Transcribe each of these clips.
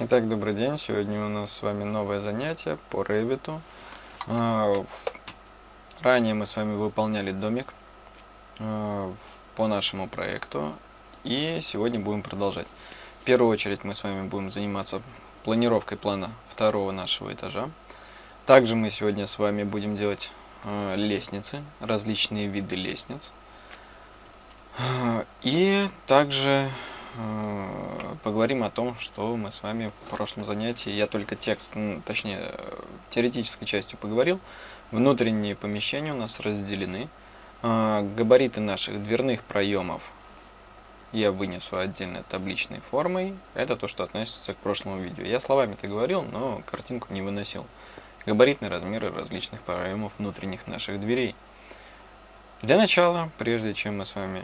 Итак, добрый день. Сегодня у нас с вами новое занятие по Revit. А, ранее мы с вами выполняли домик а, по нашему проекту. И сегодня будем продолжать. В первую очередь мы с вами будем заниматься планировкой плана второго нашего этажа. Также мы сегодня с вами будем делать а, лестницы, различные виды лестниц. И также поговорим о том, что мы с вами в прошлом занятии, я только текст, точнее, теоретической частью поговорил. Внутренние помещения у нас разделены. Э, габариты наших дверных проемов я вынесу отдельно табличной формой. Это то, что относится к прошлому видео. Я словами-то говорил, но картинку не выносил. Габаритные размеры различных проемов внутренних наших дверей. Для начала, прежде чем мы с вами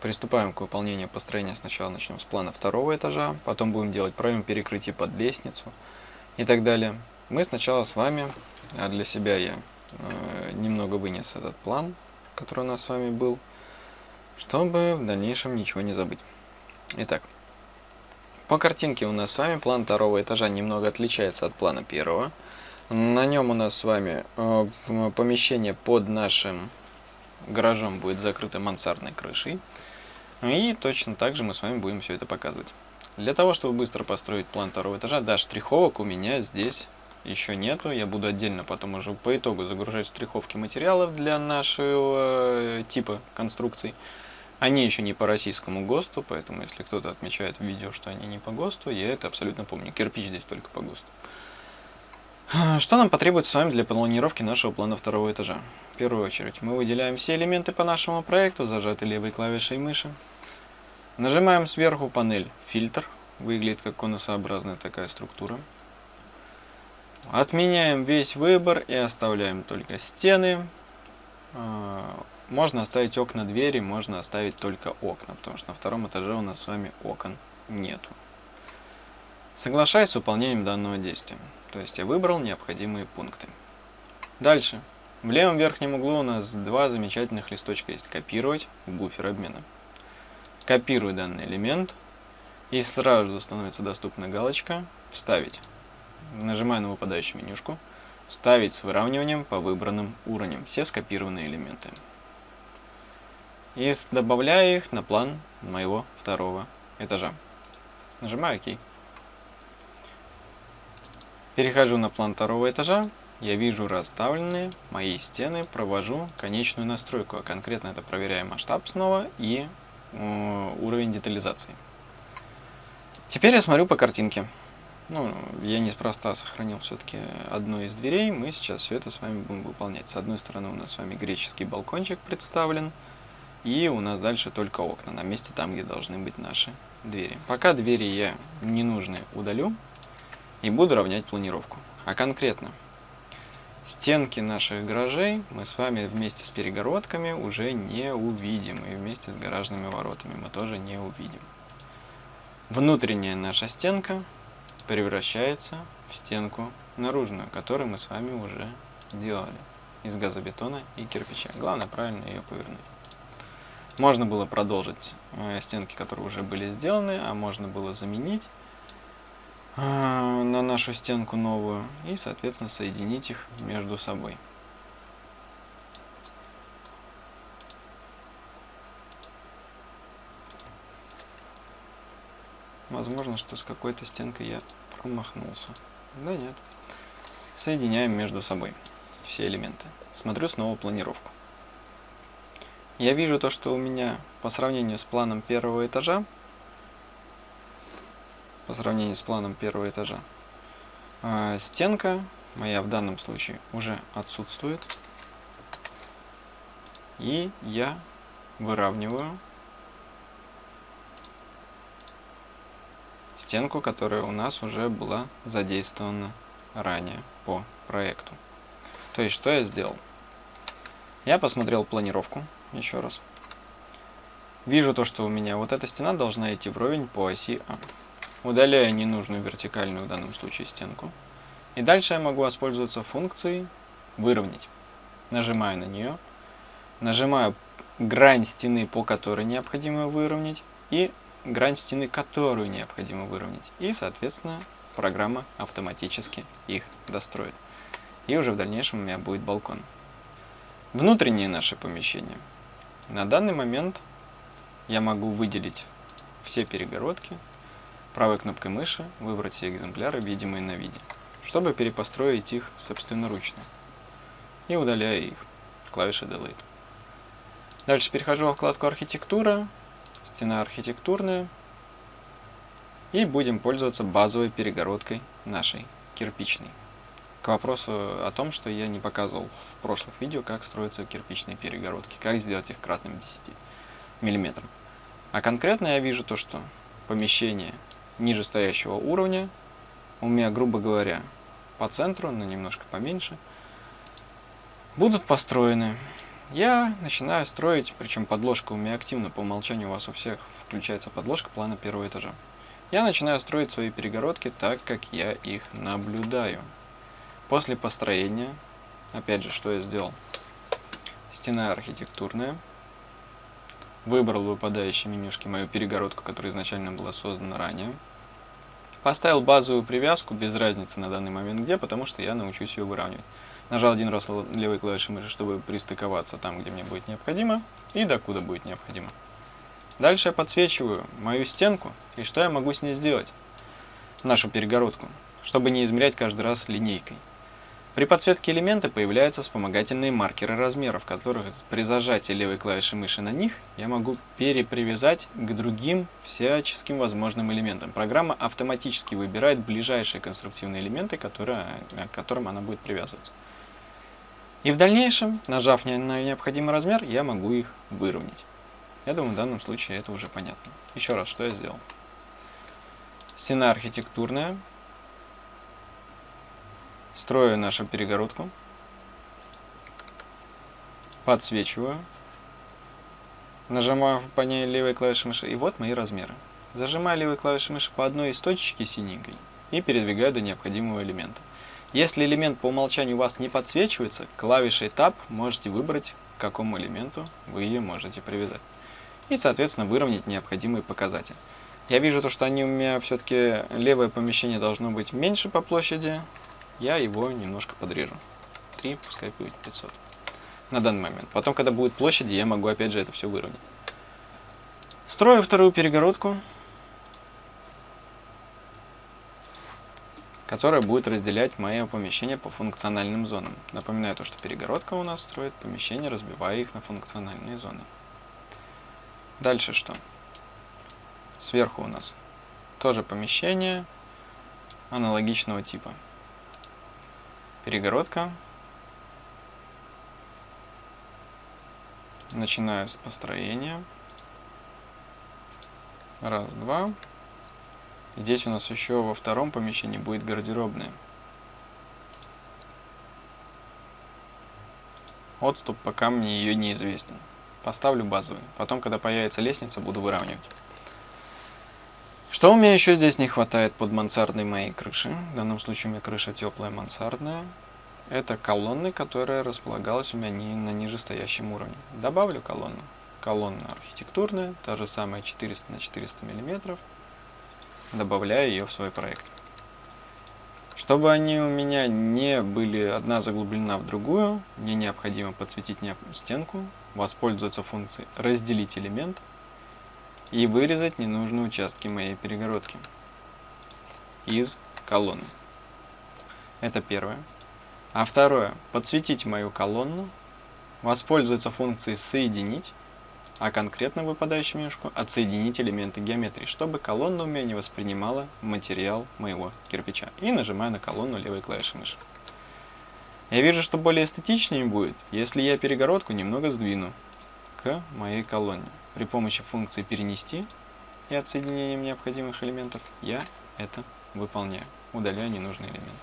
Приступаем к выполнению построения. Сначала начнем с плана второго этажа, потом будем делать проем перекрытия под лестницу и так далее. Мы сначала с вами, а для себя я э, немного вынес этот план, который у нас с вами был, чтобы в дальнейшем ничего не забыть. Итак, по картинке у нас с вами план второго этажа немного отличается от плана первого. На нем у нас с вами э, помещение под нашим гаражом будет закрыто мансардной крышей. И точно так же мы с вами будем все это показывать. Для того, чтобы быстро построить план второго этажа, да, штриховок у меня здесь еще нету. Я буду отдельно потом уже по итогу загружать штриховки материалов для нашего э, типа конструкций. Они еще не по российскому ГОСТу, поэтому если кто-то отмечает в видео, что они не по ГОСТу, я это абсолютно помню. Кирпич здесь только по ГОСТу. Что нам потребуется с вами для планировки нашего плана второго этажа? В первую очередь мы выделяем все элементы по нашему проекту, зажатой левой клавишей мыши. Нажимаем сверху панель «Фильтр». Выглядит как конусообразная такая структура. Отменяем весь выбор и оставляем только стены. А, можно оставить окна, двери, можно оставить только окна, потому что на втором этаже у нас с вами окон нету. Соглашаюсь с выполнением данного действия. То есть я выбрал необходимые пункты. Дальше. В левом верхнем углу у нас два замечательных листочка есть. Копировать, буфер обмена. Копирую данный элемент. И сразу становится доступна галочка «Вставить». Нажимаю на выпадающую менюшку. «Вставить с выравниванием по выбранным уровням». Все скопированные элементы. И добавляю их на план моего второго этажа. Нажимаю ОК. Перехожу на план второго этажа, я вижу расставленные мои стены, провожу конечную настройку, а конкретно это проверяю масштаб снова и уровень детализации. Теперь я смотрю по картинке. Ну, я неспроста сохранил все-таки одну из дверей, мы сейчас все это с вами будем выполнять. С одной стороны у нас с вами греческий балкончик представлен, и у нас дальше только окна, на месте там, где должны быть наши двери. Пока двери я ненужные удалю, и буду равнять планировку. А конкретно, стенки наших гаражей мы с вами вместе с перегородками уже не увидим. И вместе с гаражными воротами мы тоже не увидим. Внутренняя наша стенка превращается в стенку наружную, которую мы с вами уже делали из газобетона и кирпича. Главное правильно ее повернуть. Можно было продолжить э, стенки, которые уже были сделаны, а можно было заменить на нашу стенку новую и, соответственно, соединить их между собой. Возможно, что с какой-то стенкой я промахнулся. Да нет. Соединяем между собой все элементы. Смотрю снова планировку. Я вижу то, что у меня по сравнению с планом первого этажа по сравнению с планом первого этажа. А, стенка моя в данном случае уже отсутствует. И я выравниваю стенку, которая у нас уже была задействована ранее по проекту. То есть, что я сделал? Я посмотрел планировку еще раз. Вижу то, что у меня вот эта стена должна идти вровень по оси А. Удаляю ненужную вертикальную в данном случае стенку. И дальше я могу воспользоваться функцией «Выровнять». Нажимаю на нее, нажимаю грань стены, по которой необходимо выровнять, и грань стены, которую необходимо выровнять. И, соответственно, программа автоматически их достроит. И уже в дальнейшем у меня будет балкон. Внутреннее наше помещение. На данный момент я могу выделить все перегородки, правой кнопкой мыши выбрать все экземпляры, видимые на виде, чтобы перепостроить их собственноручно. И удаляю их клавишей Delete. Дальше перехожу во вкладку «Архитектура», «Стена архитектурная», и будем пользоваться базовой перегородкой нашей кирпичной. К вопросу о том, что я не показывал в прошлых видео, как строятся кирпичные перегородки, как сделать их кратным 10 мм. А конкретно я вижу то, что помещение ниже стоящего уровня у меня, грубо говоря, по центру, но немножко поменьше, будут построены. Я начинаю строить, причем подложка у меня активно, по умолчанию у вас у всех включается подложка плана первого этажа. Я начинаю строить свои перегородки так, как я их наблюдаю. После построения, опять же, что я сделал? Стена архитектурная. Выбрал в выпадающей менюшке мою перегородку, которая изначально была создана ранее. Поставил базовую привязку, без разницы на данный момент где, потому что я научусь ее выравнивать. Нажал один раз левой клавишей мыши, чтобы пристыковаться там, где мне будет необходимо, и докуда будет необходимо. Дальше я подсвечиваю мою стенку, и что я могу с ней сделать? Нашу перегородку, чтобы не измерять каждый раз линейкой. При подсветке элемента появляются вспомогательные маркеры размеров, которых при зажатии левой клавиши мыши на них я могу перепривязать к другим всяческим возможным элементам. Программа автоматически выбирает ближайшие конструктивные элементы, которые, к которым она будет привязываться. И в дальнейшем, нажав на необходимый размер, я могу их выровнять. Я думаю, в данном случае это уже понятно. Еще раз, что я сделал. Стена архитектурная. Строю нашу перегородку. Подсвечиваю. Нажимаю по ней левой клавишей мыши. И вот мои размеры. Зажимаю левой клавишей мыши по одной из точечки синенькой и передвигаю до необходимого элемента. Если элемент по умолчанию у вас не подсвечивается, клавишей Tab можете выбрать, к какому элементу вы ее можете привязать и, соответственно, выровнять необходимый показатель. Я вижу то, что они у меня все-таки левое помещение должно быть меньше по площади. Я его немножко подрежу. 3, пускай будет 500. На данный момент. Потом, когда будет площади, я могу опять же это все выровнять. Строю вторую перегородку, которая будет разделять мое помещение по функциональным зонам. Напоминаю то, что перегородка у нас строит помещение, разбивая их на функциональные зоны. Дальше что? Сверху у нас тоже помещение аналогичного типа. Перегородка. Начинаю с построения. Раз, два. Здесь у нас еще во втором помещении будет гардеробная. Отступ пока мне ее неизвестен. Поставлю базовый. Потом, когда появится лестница, буду выравнивать. Что у меня еще здесь не хватает под мансардной моей крыши? В данном случае у меня крыша теплая мансардная. Это колонны, которая располагалась у меня не на нижестоящем уровне. Добавлю колонну. Колонна архитектурная, та же самая 400 на 400 мм. Добавляю ее в свой проект. Чтобы они у меня не были одна заглублена в другую, мне необходимо подсветить стенку воспользоваться функцией «Разделить элемент» и вырезать ненужные участки моей перегородки из колонны. Это первое. А второе, подсветить мою колонну, воспользоваться функцией «Соединить», а конкретно выпадающую менюшку «Отсоединить элементы геометрии», чтобы колонна у меня не воспринимала материал моего кирпича. И нажимаю на колонну левой клавишей мыши. Я вижу, что более эстетичнее будет, если я перегородку немного сдвину к моей колонне. При помощи функции «Перенести» и отсоединением необходимых элементов я это выполняю, удаляя ненужный элемент.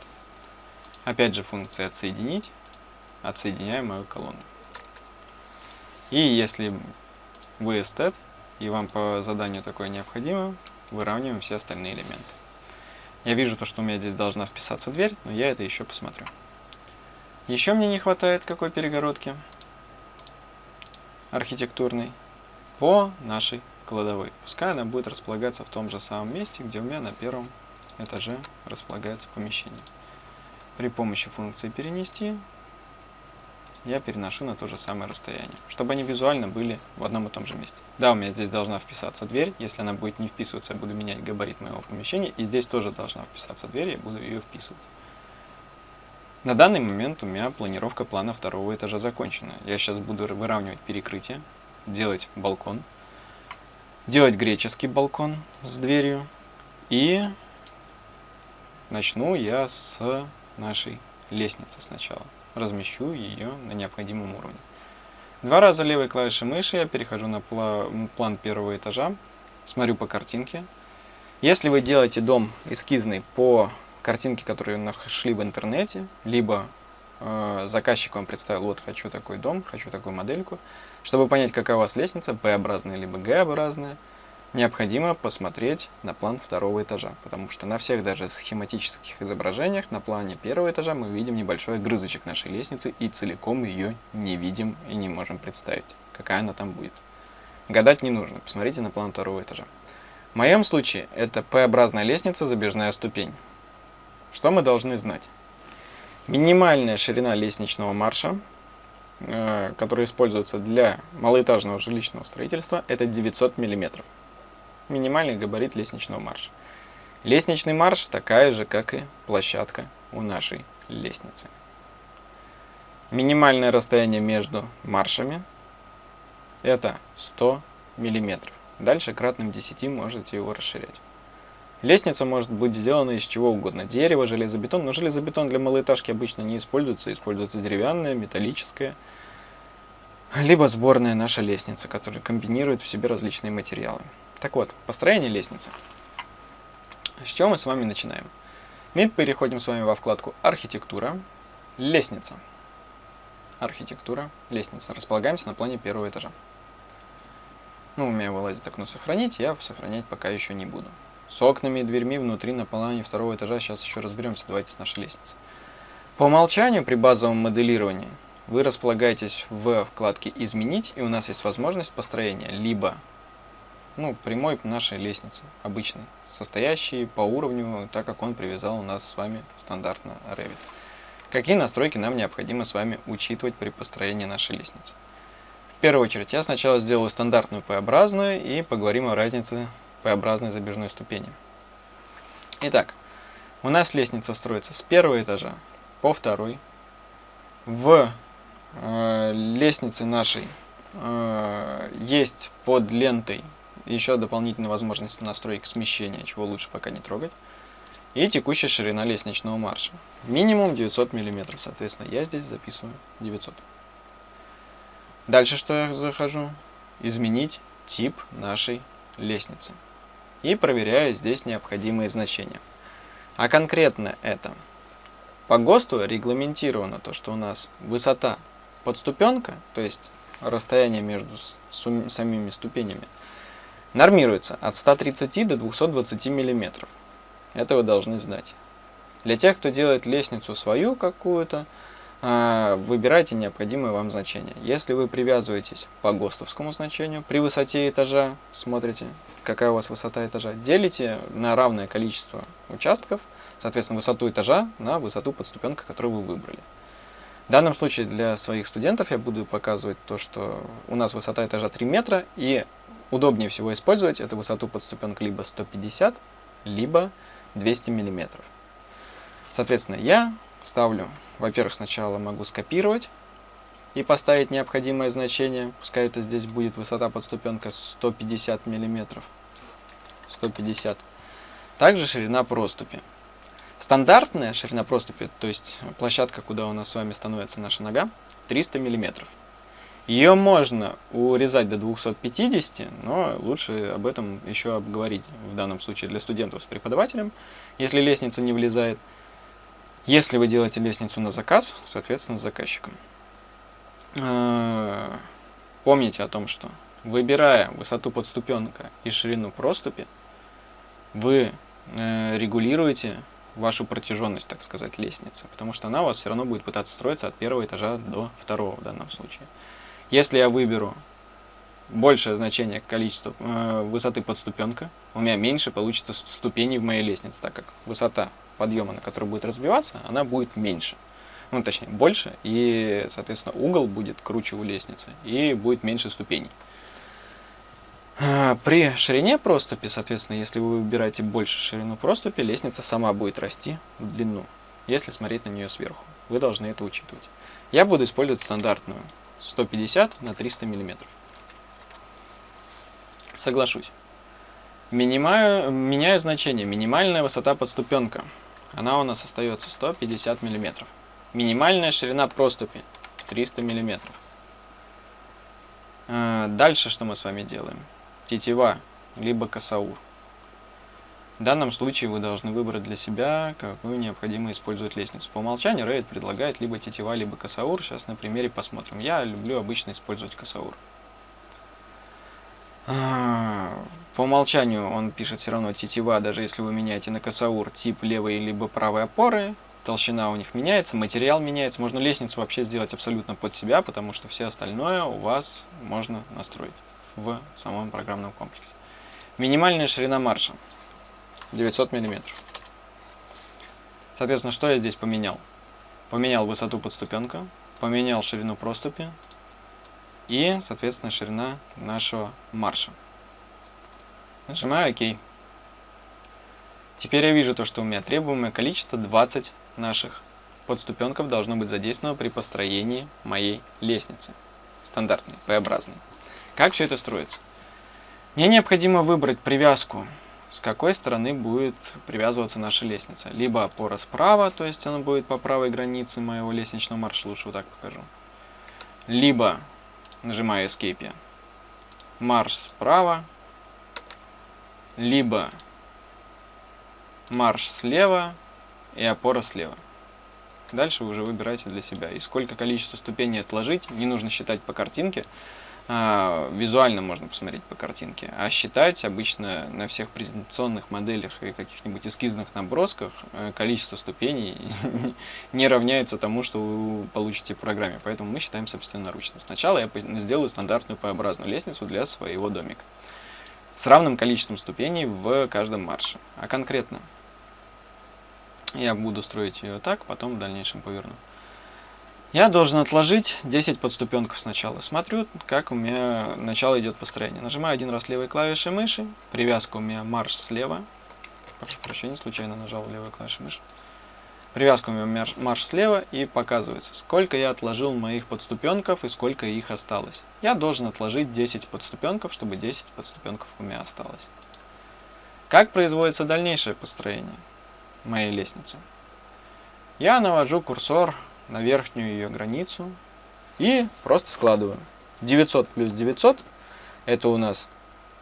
Опять же функция «Отсоединить», отсоединяю мою колонну. И если вы эстет, и вам по заданию такое необходимо, выравниваем все остальные элементы. Я вижу то, что у меня здесь должна вписаться дверь, но я это еще посмотрю. Еще мне не хватает какой перегородки архитектурной по нашей кладовой. Пускай она будет располагаться в том же самом месте, где у меня на первом этаже располагается помещение. При помощи функции перенести я переношу на то же самое расстояние, чтобы они визуально были в одном и том же месте. Да, у меня здесь должна вписаться дверь, если она будет не вписываться, я буду менять габарит моего помещения, и здесь тоже должна вписаться дверь, я буду ее вписывать. На данный момент у меня планировка плана второго этажа закончена. Я сейчас буду выравнивать перекрытие, делать балкон, делать греческий балкон с дверью, и начну я с нашей лестницы сначала размещу ее на необходимом уровне. Два раза левой клавишей мыши я перехожу на план первого этажа, смотрю по картинке. Если вы делаете дом эскизный по картинке, которую нашли в интернете, либо э, заказчик вам представил, вот хочу такой дом, хочу такую модельку, чтобы понять, какая у вас лестница, P-образная либо G-образная, необходимо посмотреть на план второго этажа, потому что на всех даже схематических изображениях на плане первого этажа мы видим небольшой грызочек нашей лестницы и целиком ее не видим и не можем представить, какая она там будет. Гадать не нужно, посмотрите на план второго этажа. В моем случае это П-образная лестница, забежная ступень. Что мы должны знать? Минимальная ширина лестничного марша, э, которая используется для малоэтажного жилищного строительства, это 900 миллиметров минимальный габарит лестничного марша. Лестничный марш такая же, как и площадка у нашей лестницы. Минимальное расстояние между маршами это 100 мм. Дальше кратным 10 можете его расширять. Лестница может быть сделана из чего угодно. Дерево, железобетон. Но железобетон для малоэтажки обычно не используется. Используется деревянная, металлическая. Либо сборная наша лестница, которая комбинирует в себе различные материалы. Так вот, построение лестницы. С чего мы с вами начинаем? Мы переходим с вами во вкладку «Архитектура», «Лестница». Архитектура, лестница. Располагаемся на плане первого этажа. Ну, у меня вылазит окно «Сохранить», я сохранять пока еще не буду. С окнами и дверьми внутри на плане второго этажа сейчас еще разберемся. Давайте с нашей лестницы. По умолчанию при базовом моделировании вы располагаетесь в вкладке «Изменить», и у нас есть возможность построения либо ну, прямой нашей лестницы, обычной, состоящей по уровню, так как он привязал у нас с вами стандартно Revit. Какие настройки нам необходимо с вами учитывать при построении нашей лестницы? В первую очередь, я сначала сделаю стандартную P-образную и поговорим о разнице P-образной забежной ступени. Итак, у нас лестница строится с первого этажа по второй. В э, лестнице нашей э, есть под лентой еще дополнительная возможность настройки смещения, чего лучше пока не трогать. И текущая ширина лестничного марша. Минимум 900 мм, соответственно, я здесь записываю 900. Дальше что я захожу? Изменить тип нашей лестницы. И проверяю здесь необходимые значения. А конкретно это. По ГОСТу регламентировано то, что у нас высота подступенка, то есть расстояние между самими ступенями, Нормируется от 130 до 220 мм. Это вы должны знать. Для тех, кто делает лестницу свою какую-то, а, выбирайте необходимое вам значение. Если вы привязываетесь по ГОСТовскому значению, при высоте этажа, смотрите, какая у вас высота этажа, делите на равное количество участков, соответственно, высоту этажа на высоту подступенка, которую вы выбрали. В данном случае для своих студентов я буду показывать то, что у нас высота этажа 3 метра, и удобнее всего использовать эту высоту подступенок либо 150, либо 200 миллиметров. Соответственно, я ставлю, во-первых, сначала могу скопировать и поставить необходимое значение, пускай это здесь будет высота подступенка 150 миллиметров. 150. Также ширина проступи. Стандартная ширина проступи, то есть площадка, куда у нас с вами становится наша нога, 300 миллиметров. Ее можно урезать до 250, но лучше об этом еще обговорить в данном случае для студентов с преподавателем, если лестница не влезает. Если вы делаете лестницу на заказ, соответственно, с заказчиком. А, помните о том, что выбирая высоту подступенка и ширину проступи, вы э, регулируете вашу протяженность, так сказать, лестницы, потому что она у вас все равно будет пытаться строиться от первого этажа до второго в данном случае. Если я выберу большее значение количества э, высоты подступенка, у меня меньше получится ступеней в моей лестнице, так как высота подъема, на которой будет разбиваться, она будет меньше. Ну, точнее, больше, и, соответственно, угол будет круче у лестницы, и будет меньше ступеней. А, при ширине проступи, соответственно, если вы выбираете больше ширину проступи, лестница сама будет расти в длину, если смотреть на нее сверху. Вы должны это учитывать. Я буду использовать стандартную 150 на 300 миллиметров. Соглашусь. Минимаю, меняю значение. Минимальная высота подступенка. Она у нас остается 150 миллиметров. Минимальная ширина проступи 300 миллиметров. А, дальше что мы с вами делаем? Тетива, либо косаур. В данном случае вы должны выбрать для себя, какую необходимо использовать лестницу. По умолчанию Revit предлагает либо тетива, либо косаур. Сейчас на примере посмотрим. Я люблю обычно использовать косаур. А, по умолчанию он пишет все равно тетива, даже если вы меняете на косаур тип левой либо правой опоры, толщина у них меняется, материал меняется. Можно лестницу вообще сделать абсолютно под себя, потому что все остальное у вас можно настроить в самом программном комплексе. Минимальная ширина марша 900 мм. Соответственно, что я здесь поменял? Поменял высоту подступенка, поменял ширину проступи и, соответственно, ширина нашего марша. Нажимаю ОК. Теперь я вижу то, что у меня требуемое количество 20 наших подступенков должно быть задействовано при построении моей лестницы. Стандартной, П-образной. Как все это строится? Мне необходимо выбрать привязку, с какой стороны будет привязываться наша лестница. Либо опора справа, то есть она будет по правой границе моего лестничного марша, лучше вот так покажу. Либо, нажимаю Escape, марш справа, либо марш слева и опора слева. Дальше вы уже выбираете для себя. И сколько количество ступеней отложить, не нужно считать по картинке. А, визуально можно посмотреть по картинке. А считать обычно на всех презентационных моделях и каких-нибудь эскизных набросках э, количество ступеней не равняется тому, что вы получите в программе. Поэтому мы считаем собственноручно. Сначала я сделаю стандартную П-образную лестницу для своего домика с равным количеством ступеней в каждом марше. А конкретно я буду строить ее так, потом в дальнейшем поверну. Я должен отложить 10 подступенков сначала. Смотрю, как у меня начало идет построение. Нажимаю один раз левой клавишей мыши. Привязка у меня марш слева. Прошу прощения, случайно нажал левой клавишей мыши. Привязка у меня марш слева и показывается, сколько я отложил моих подступенков и сколько их осталось. Я должен отложить 10 подступенков, чтобы 10 подступенков у меня осталось. Как производится дальнейшее построение моей лестницы? Я навожу курсор на верхнюю ее границу и просто складываю. 900 плюс 900 это у нас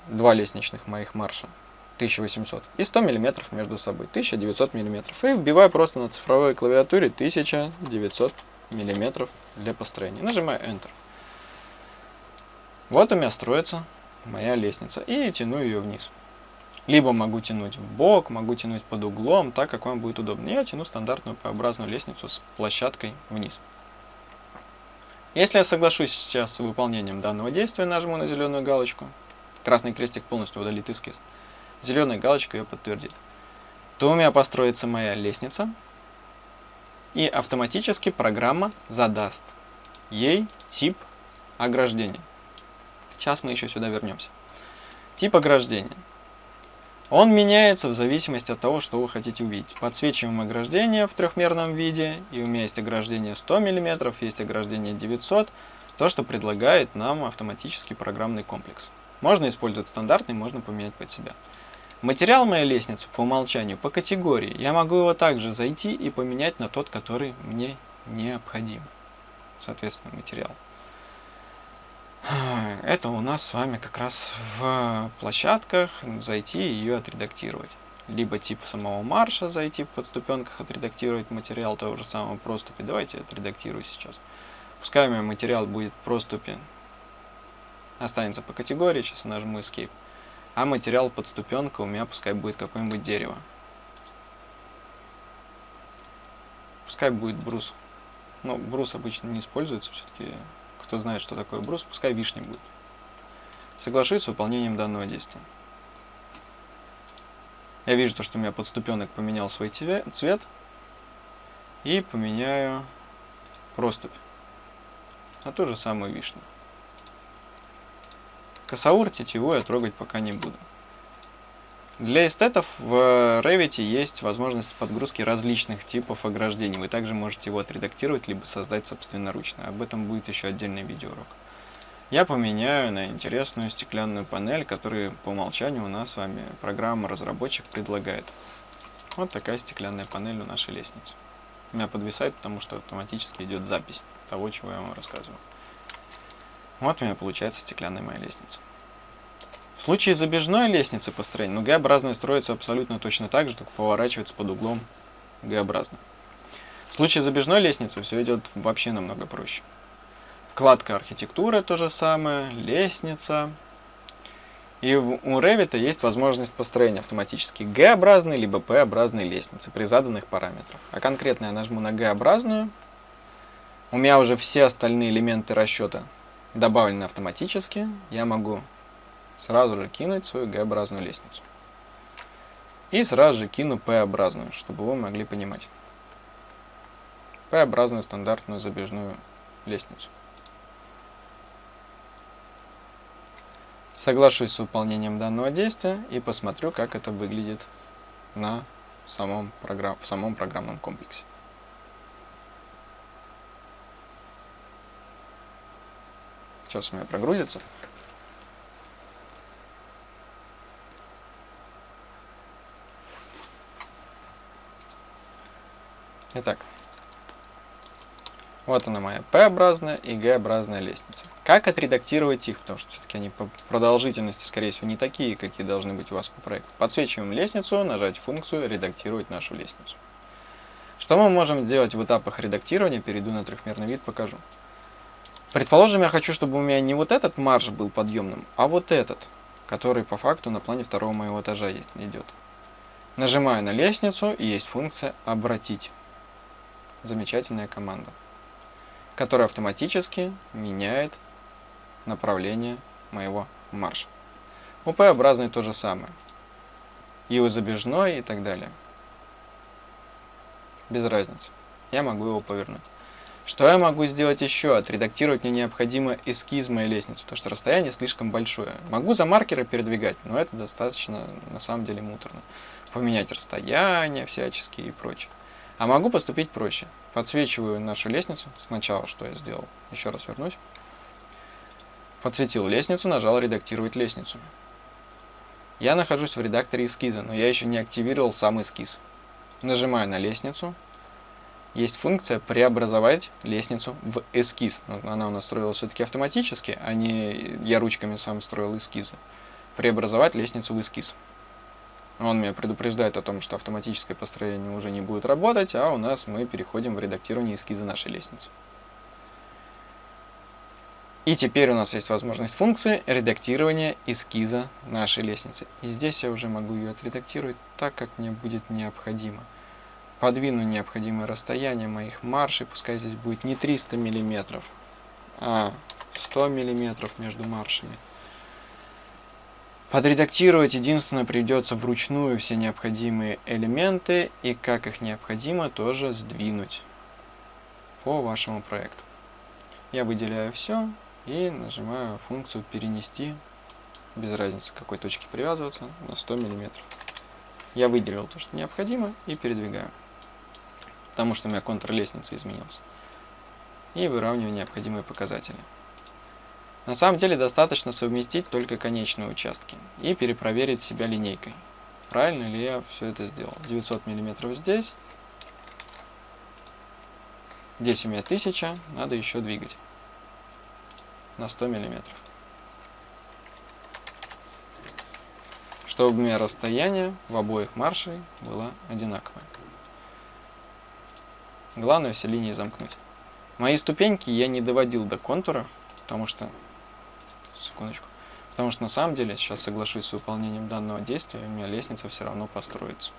два лестничных моих марша. 1800 и 100 миллиметров между собой, 1900 миллиметров. И вбиваю просто на цифровой клавиатуре 1900 миллиметров для построения. Нажимаю Enter. Вот у меня строится моя лестница. И тяну ее вниз. Либо могу тянуть в бок, могу тянуть под углом, так как вам будет удобно. Я тяну стандартную П-образную лестницу с площадкой вниз. Если я соглашусь сейчас с выполнением данного действия, нажму на зеленую галочку, красный крестик полностью удалит эскиз, зеленая галочка ее подтвердит, то у меня построится моя лестница, и автоматически программа задаст ей тип ограждения. Сейчас мы еще сюда вернемся. Тип ограждения. Он меняется в зависимости от того, что вы хотите увидеть. Подсвечиваем ограждение в трехмерном виде, и у меня есть ограждение 100 мм, есть ограждение 900, то, что предлагает нам автоматический программный комплекс. Можно использовать стандартный, можно поменять под себя. Материал моей лестницы по умолчанию по категории. Я могу его также зайти и поменять на тот, который мне необходим. Соответственно, материал. Это у нас с вами как раз в площадках зайти и ее отредактировать. Либо тип самого марша зайти в подступенках, отредактировать материал того же самого проступи. Давайте отредактирую сейчас. Пускай у меня материал будет проступи. Останется по категории, сейчас нажму Escape. А материал подступенка у меня пускай будет какое-нибудь дерево. Пускай будет брус. Но брус обычно не используется, все-таки кто знает, что такое брус, пускай вишня будет. Соглашусь с выполнением данного действия. Я вижу, то, что у меня подступенок поменял свой цвет. И поменяю проступь на ту же самую вишню. Косаур тетиву я трогать пока не буду. Для эстетов в Revit есть возможность подгрузки различных типов ограждений. Вы также можете его отредактировать, либо создать собственноручно. Об этом будет еще отдельный видеоурок. Я поменяю на интересную стеклянную панель, которую по умолчанию у нас с вами программа-разработчик предлагает. Вот такая стеклянная панель у нашей лестницы. У меня подвисает, потому что автоматически идет запись того, чего я вам рассказываю. Вот у меня получается стеклянная моя лестница. В случае забежной лестницы построения, ну, Г-образная строится абсолютно точно так же, только поворачивается под углом Г-образно. В случае забежной лестницы все идет вообще намного проще. Вкладка архитектуры то же самое, лестница. И у Revit есть возможность построения автоматически G-образной либо P-образной лестницы при заданных параметрах. А конкретно я нажму на G-образную. У меня уже все остальные элементы расчета добавлены автоматически. Я могу сразу же кинуть свою Г-образную лестницу. И сразу же кину П-образную, чтобы вы могли понимать. П-образную стандартную забежную лестницу. Соглашусь с выполнением данного действия и посмотрю, как это выглядит на самом программ, в самом программном комплексе. Сейчас у меня прогрузится. Итак, вот она моя P-образная и G-образная лестница. Как отредактировать их, потому что все-таки они по продолжительности, скорее всего, не такие, какие должны быть у вас по проекту. Подсвечиваем лестницу, нажать функцию «Редактировать нашу лестницу». Что мы можем сделать в этапах редактирования, перейду на трехмерный вид, покажу. Предположим, я хочу, чтобы у меня не вот этот марш был подъемным, а вот этот, который по факту на плане второго моего этажа идет. Нажимаю на лестницу, и есть функция «Обратить» замечательная команда, которая автоматически меняет направление моего марша. У П-образной то же самое. И у забежной и так далее. Без разницы. Я могу его повернуть. Что я могу сделать еще? Отредактировать мне необходимо эскиз моей лестницы, потому что расстояние слишком большое. Могу за маркеры передвигать, но это достаточно, на самом деле, муторно. Поменять расстояние всяческие и прочее. А могу поступить проще. Подсвечиваю нашу лестницу. Сначала что я сделал? Еще раз вернусь. Подсветил лестницу, нажал «Редактировать лестницу». Я нахожусь в редакторе эскиза, но я еще не активировал сам эскиз. Нажимаю на лестницу. Есть функция «Преобразовать лестницу в эскиз». Она у нас строилась все-таки автоматически, а не я ручками сам строил эскизы. Преобразовать лестницу в эскиз. Он меня предупреждает о том, что автоматическое построение уже не будет работать, а у нас мы переходим в редактирование эскиза нашей лестницы. И теперь у нас есть возможность функции редактирования эскиза нашей лестницы. И здесь я уже могу ее отредактировать так, как мне будет необходимо. Подвину необходимое расстояние моих маршей, пускай здесь будет не 300 мм, а 100 мм между маршами. Подредактировать единственное придется вручную все необходимые элементы и как их необходимо тоже сдвинуть по вашему проекту. Я выделяю все и нажимаю функцию перенести, без разницы какой точки привязываться, на 100 мм. Я выделил то, что необходимо и передвигаю, потому что у меня контур лестницы изменился. И выравниваю необходимые показатели. На самом деле достаточно совместить только конечные участки и перепроверить себя линейкой. Правильно ли я все это сделал? 900 мм здесь. Здесь у меня 1000, надо еще двигать на 100 мм. Чтобы у меня расстояние в обоих маршей было одинаковое. Главное все линии замкнуть. Мои ступеньки я не доводил до контура, потому что секундочку. Потому что на самом деле, сейчас соглашусь с выполнением данного действия, у меня лестница все равно построится.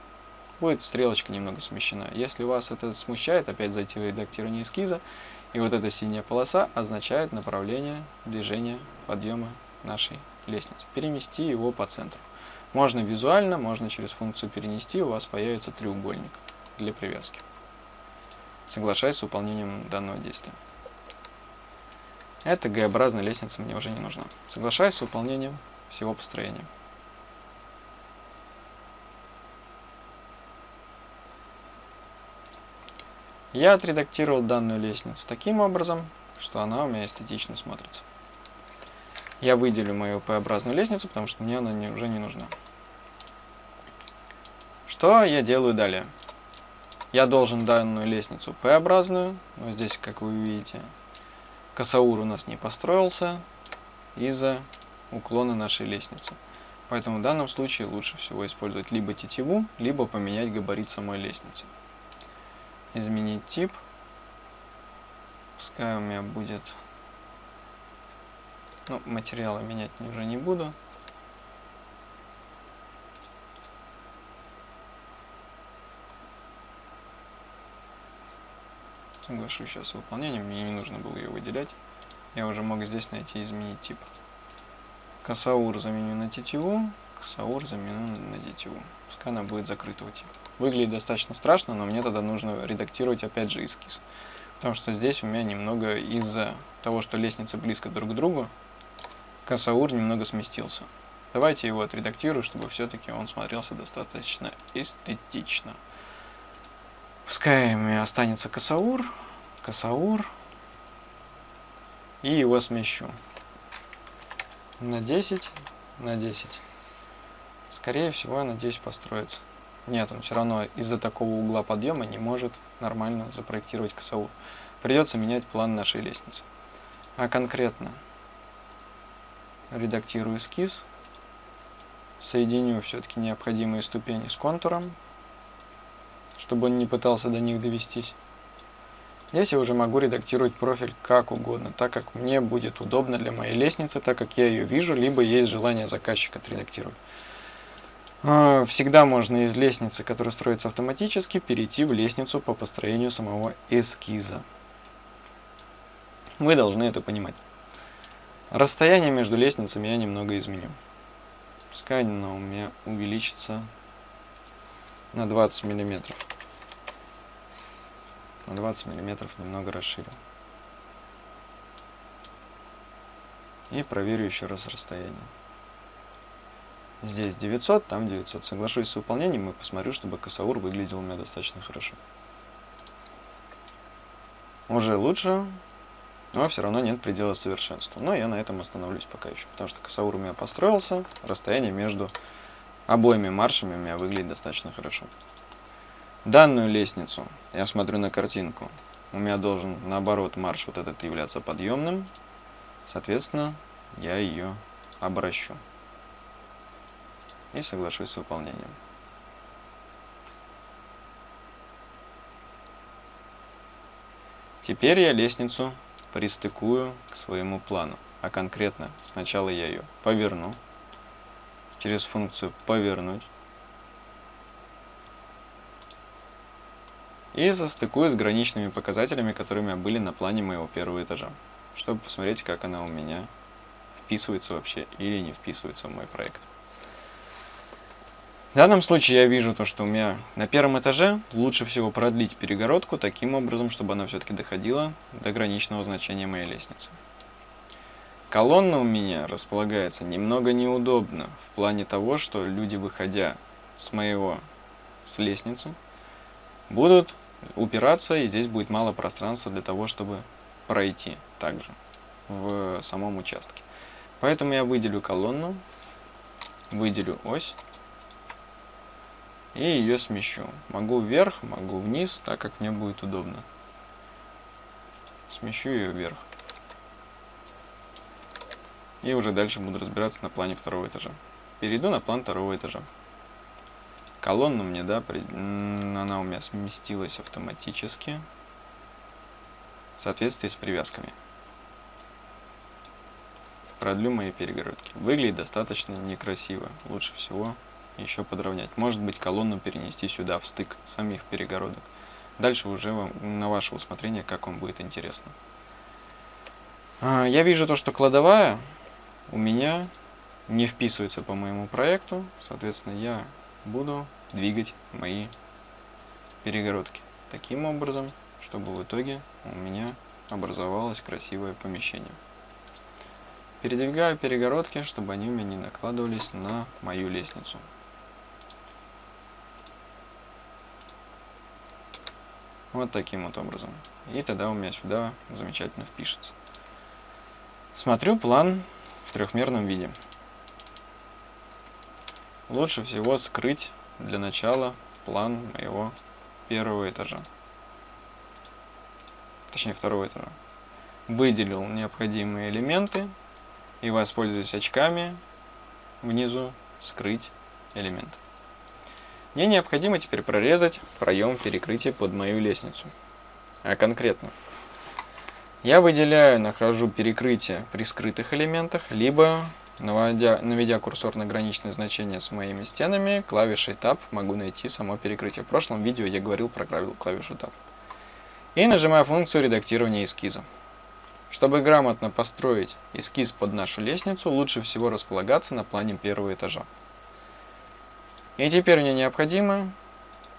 Будет стрелочка немного смещена. Если вас это смущает, опять зайти в редактирование эскиза, и вот эта синяя полоса означает направление движения подъема нашей лестницы. Перемести его по центру. Можно визуально, можно через функцию перенести, у вас появится треугольник для привязки. Соглашаясь с выполнением данного действия. Эта Г-образная лестница мне уже не нужна. Соглашаюсь с выполнением всего построения. Я отредактировал данную лестницу таким образом, что она у меня эстетично смотрится. Я выделю мою П-образную лестницу, потому что мне она не, уже не нужна. Что я делаю далее? Я должен данную лестницу П-образную, вот здесь, как вы видите, Косаур у нас не построился из-за уклона нашей лестницы. Поэтому в данном случае лучше всего использовать либо тетиву, либо поменять габарит самой лестницы. Изменить тип. Пускай у меня будет... Ну, материалы менять уже не буду. Соглашусь сейчас с выполнением, мне не нужно было ее выделять. Я уже мог здесь найти и изменить тип. Косаур заменю на тетиву, косаур заменю на тетиву. Пускай она будет закрытого типа. Выглядит достаточно страшно, но мне тогда нужно редактировать опять же эскиз. Потому что здесь у меня немного из-за того, что лестницы близко друг к другу, косаур немного сместился. Давайте его отредактирую, чтобы все-таки он смотрелся достаточно эстетично. Пускай останется косаур, косаур, и его смещу на 10, на 10. Скорее всего, я надеюсь, построится. Нет, он все равно из-за такого угла подъема не может нормально запроектировать косаур. Придется менять план нашей лестницы. А конкретно редактирую эскиз, соединю все-таки необходимые ступени с контуром, чтобы он не пытался до них довестись. Здесь я уже могу редактировать профиль как угодно, так как мне будет удобно для моей лестницы, так как я ее вижу, либо есть желание заказчика отредактировать. А, всегда можно из лестницы, которая строится автоматически, перейти в лестницу по построению самого эскиза. Вы должны это понимать. Расстояние между лестницами я немного изменю. Пускай оно у меня увеличится на 20 миллиметров на 20 миллиметров немного расширю. И проверю еще раз расстояние. Здесь 900, там 900. Соглашусь с выполнением и посмотрю, чтобы косаур выглядел у меня достаточно хорошо. Уже лучше, но все равно нет предела совершенства. Но я на этом остановлюсь пока еще, потому что косаур у меня построился, расстояние между обоими маршами у меня выглядит достаточно хорошо. Данную лестницу, я смотрю на картинку, у меня должен наоборот марш вот этот являться подъемным, соответственно, я ее обращу и соглашусь с выполнением. Теперь я лестницу пристыкую к своему плану, а конкретно сначала я ее поверну, через функцию «повернуть», и состыкую с граничными показателями, которыми были на плане моего первого этажа, чтобы посмотреть, как она у меня вписывается вообще или не вписывается в мой проект. В данном случае я вижу то, что у меня на первом этаже лучше всего продлить перегородку таким образом, чтобы она все-таки доходила до граничного значения моей лестницы. Колонна у меня располагается немного неудобно в плане того, что люди, выходя с моего с лестницы, будут упираться, и здесь будет мало пространства для того, чтобы пройти также в самом участке. Поэтому я выделю колонну, выделю ось и ее смещу. Могу вверх, могу вниз, так как мне будет удобно. Смещу ее вверх. И уже дальше буду разбираться на плане второго этажа. Перейду на план второго этажа колонну мне, да, при... она у меня сместилась автоматически в соответствии с привязками. Продлю мои перегородки. Выглядит достаточно некрасиво. Лучше всего еще подровнять. Может быть колонну перенести сюда, в стык самих перегородок. Дальше уже вам, на ваше усмотрение, как вам будет интересно. А, я вижу то, что кладовая у меня не вписывается по моему проекту, соответственно, я буду двигать мои перегородки таким образом, чтобы в итоге у меня образовалось красивое помещение. Передвигаю перегородки, чтобы они у меня не накладывались на мою лестницу. Вот таким вот образом. И тогда у меня сюда замечательно впишется. Смотрю план в трехмерном виде. Лучше всего скрыть для начала план моего первого этажа. Точнее, второго этажа. Выделил необходимые элементы и воспользуюсь очками внизу скрыть элемент. Мне необходимо теперь прорезать проем перекрытия под мою лестницу. А конкретно, я выделяю, нахожу перекрытие при скрытых элементах, либо Наводя, наведя курсор на граничное значение с моими стенами, клавишей Tab могу найти само перекрытие. В прошлом видео я говорил про клавишу Tab. И нажимаю функцию редактирования эскиза. Чтобы грамотно построить эскиз под нашу лестницу, лучше всего располагаться на плане первого этажа. И теперь мне необходимо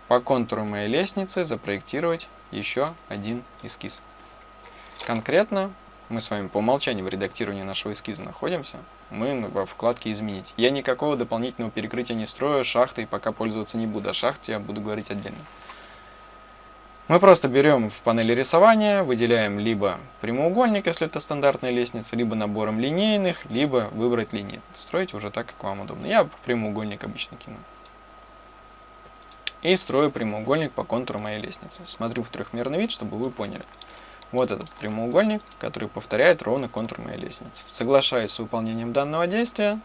по контуру моей лестницы запроектировать еще один эскиз. Конкретно мы с вами по умолчанию в редактировании нашего эскиза находимся – мы во вкладке «Изменить». Я никакого дополнительного перекрытия не строю, шахтой пока пользоваться не буду, о шахте я буду говорить отдельно. Мы просто берем в панели рисования, выделяем либо прямоугольник, если это стандартная лестница, либо набором линейных, либо выбрать линии. Строите уже так, как вам удобно. Я прямоугольник обычно кину. И строю прямоугольник по контуру моей лестницы. Смотрю в трехмерный вид, чтобы вы поняли. Вот этот прямоугольник, который повторяет ровно контур моей лестницы. Соглашаюсь с выполнением данного действия.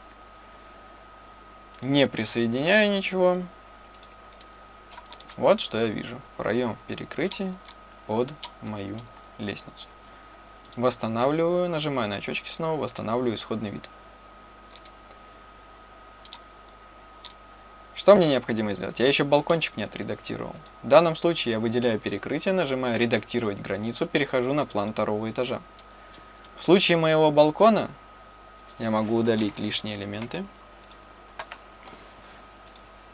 Не присоединяю ничего. Вот что я вижу. Проем в перекрытии под мою лестницу. Восстанавливаю, нажимаю на очечки снова, восстанавливаю исходный вид. Что мне необходимо сделать? Я еще балкончик не отредактировал. В данном случае я выделяю перекрытие, нажимаю «Редактировать границу», перехожу на план второго этажа. В случае моего балкона я могу удалить лишние элементы,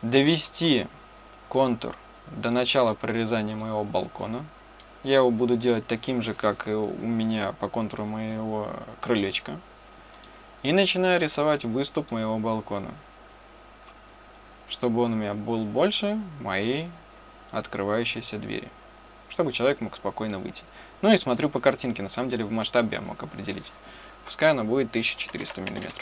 довести контур до начала прорезания моего балкона. Я его буду делать таким же, как и у меня по контуру моего крылечка. И начинаю рисовать выступ моего балкона чтобы он у меня был больше моей открывающейся двери, чтобы человек мог спокойно выйти. Ну и смотрю по картинке, на самом деле в масштабе я мог определить. Пускай она будет 1400 мм.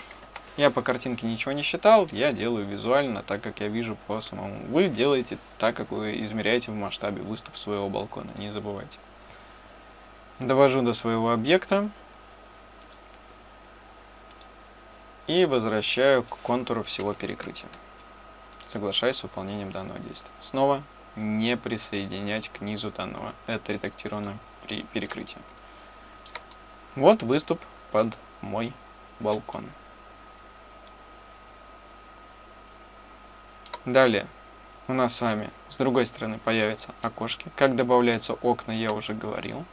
Я по картинке ничего не считал, я делаю визуально, так как я вижу по самому. Вы делаете так, как вы измеряете в масштабе выступ своего балкона, не забывайте. Довожу до своего объекта и возвращаю к контуру всего перекрытия соглашаясь с выполнением данного действия. Снова не присоединять к низу данного. Это редактировано при перекрытии. Вот выступ под мой балкон. Далее у нас с вами с другой стороны появятся окошки. Как добавляются окна, я уже говорил.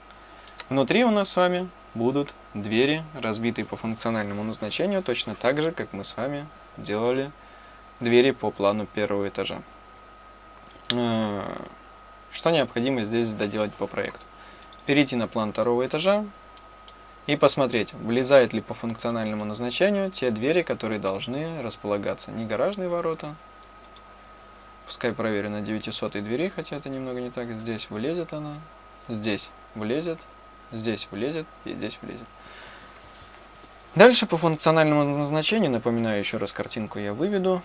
Внутри у нас с вами будут двери, разбитые по функциональному назначению, точно так же, как мы с вами делали двери по плану первого этажа. Э, что необходимо здесь доделать по проекту? Перейти на план второго этажа и посмотреть, влезает ли по функциональному назначению те двери, которые должны располагаться. Не гаражные ворота, пускай проверю на 900 двери, хотя это немного не так. Здесь влезет она, здесь влезет, здесь влезет и здесь влезет. Дальше по функциональному назначению, напоминаю еще раз картинку я выведу.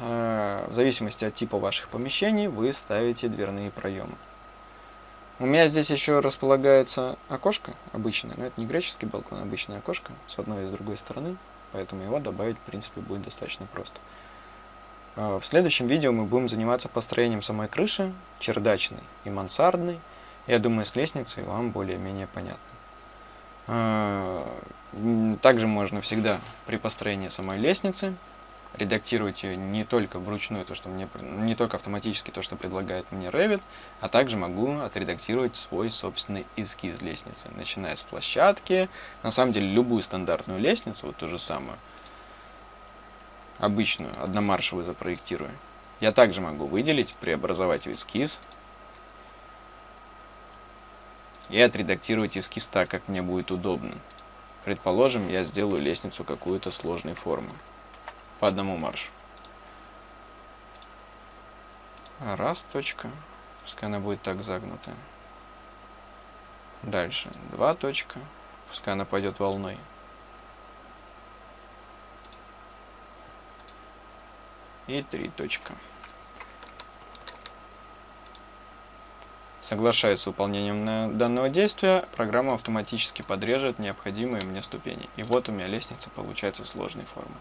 Э, в зависимости от типа ваших помещений, вы ставите дверные проемы. У меня здесь еще располагается окошко обычное, но это не греческий балкон, а обычное окошко с одной и с другой стороны, поэтому его добавить, в принципе, будет достаточно просто. Э, в следующем видео мы будем заниматься построением самой крыши, чердачной и мансардной. Я думаю, с лестницей вам более-менее понятно. Э, также можно всегда при построении самой лестницы редактировать ее не только вручную, то, что мне, не только автоматически то, что предлагает мне Revit, а также могу отредактировать свой собственный эскиз лестницы, начиная с площадки, на самом деле любую стандартную лестницу, вот ту же самую, обычную, одномаршевую запроектирую, я также могу выделить, преобразовать в эскиз и отредактировать эскиз так, как мне будет удобно. Предположим, я сделаю лестницу какую-то сложной формы по одному маршу. Раз, точка. Пускай она будет так загнутая. Дальше. Два, точка. Пускай она пойдет волной. И три, точка. Соглашаясь с выполнением данного действия, программа автоматически подрежет необходимые мне ступени. И вот у меня лестница получается сложной формы.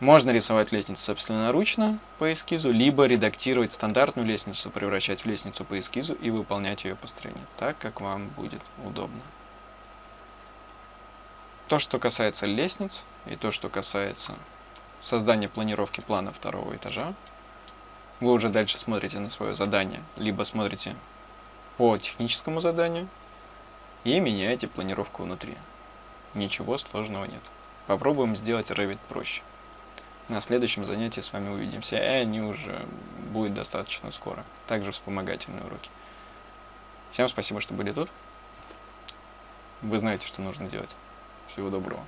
Можно рисовать лестницу собственноручно по эскизу, либо редактировать стандартную лестницу, превращать в лестницу по эскизу и выполнять ее построение, так как вам будет удобно. То, что касается лестниц и то, что касается создания планировки плана второго этажа, вы уже дальше смотрите на свое задание, либо смотрите по техническому заданию и меняете планировку внутри. Ничего сложного нет. Попробуем сделать Revit проще. На следующем занятии с вами увидимся, и они уже будет достаточно скоро. Также вспомогательные уроки. Всем спасибо, что были тут. Вы знаете, что нужно делать. Всего доброго.